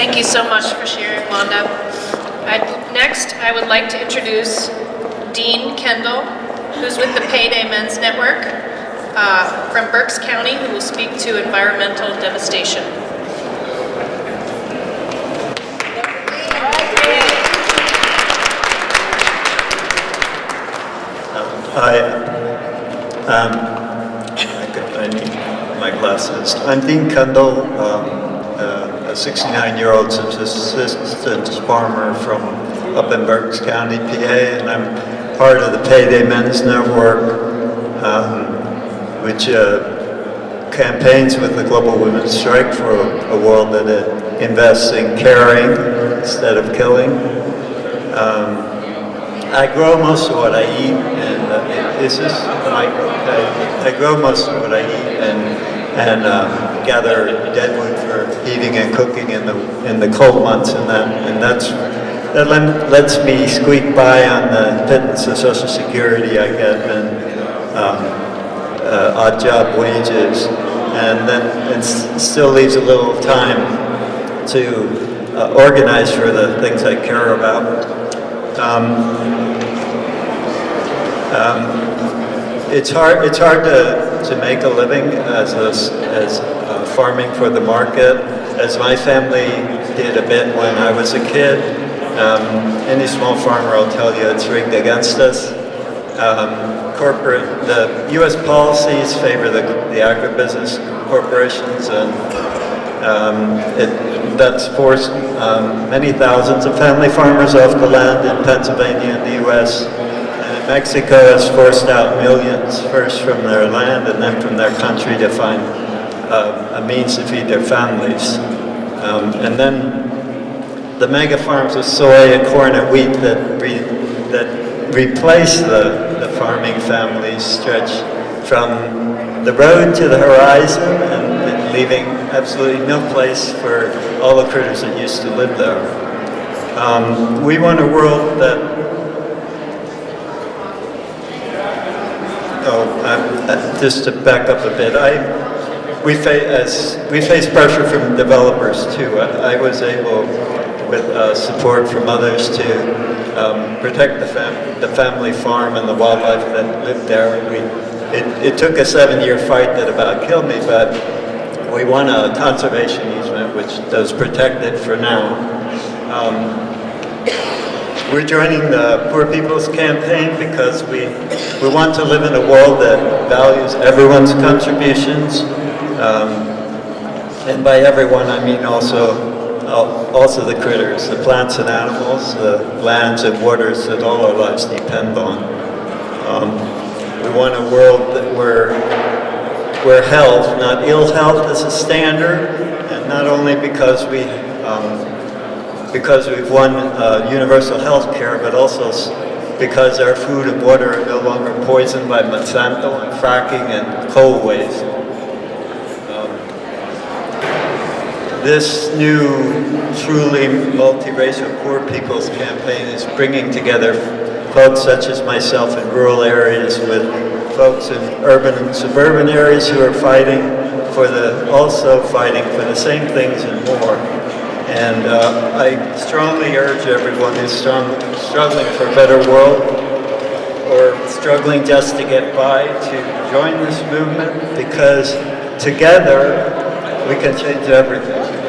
Thank you so much for sharing, Wanda. I'd, next, I would like to introduce Dean Kendall, who's with the Payday Men's Network uh, from Berks County, who will speak to environmental devastation. Hi. Um, I need my glasses. I'm Dean Kendall, um, a 69-year-old subsistence farmer from up in Berks County, PA, and I'm part of the Payday Men's Network, um, which uh, campaigns with the Global Women's Strike for a, a world that uh, invests in caring instead of killing. Um, I grow most of what I eat, and uh, is this mic okay? I grow most of what I eat and and um, gather deadwood for heating and cooking in the in the cold months, and that and that's that lets me squeak by on the pittance of Social Security I get and um, uh, odd job wages, and then it still leaves a little time to uh, organize for the things I care about. Um, um, it's hard. It's hard to, to make a living as a, as uh, farming for the market, as my family did a bit when I was a kid. Um, any small farmer will tell you it's rigged against us. Um, corporate, the U.S. policies favor the, the agribusiness corporations, and um, it, that's forced um, many thousands of family farmers off the land in Pennsylvania and the U.S. And Mexico has forced out millions, first from their land and then from their country to find uh, a means to feed their families. Um, and then the mega farms of soy and corn and wheat that, re, that replace the, the farming families stretch from the road to the horizon and leaving absolutely no place for all the critters that used to live there. Um, we want a world that Oh, um, just to back up a bit, I, we, fa- as, we face pressure from developers too. I, I was able, with uh, support from others, to um, protect the, fam- the family farm and the wildlife that lived there. We, it, it took a seven-year fight that about killed me, but we won a conservation easement, which does protect it for now. Um, we're joining the Poor People's Campaign because we, we want to live in a world that values everyone's contributions. Um, and by everyone, I mean also, uh, also the critters, the plants and animals, the lands and waters that all our lives depend on. Um, we want a world that where, where health, not ill health, is a standard, and not only because we um, because we've won uh, universal health care, but also because our food and water are no longer poisoned by Monsanto and fracking and coal waste. Um, this new, truly multiracial poor people's campaign is bringing together folks such as myself in rural areas with folks in urban and suburban areas who are fighting for the, also fighting for the same things and more. And uh, I strongly urge everyone who's strong, struggling for a better world or struggling just to get by to join this movement because together we can change everything.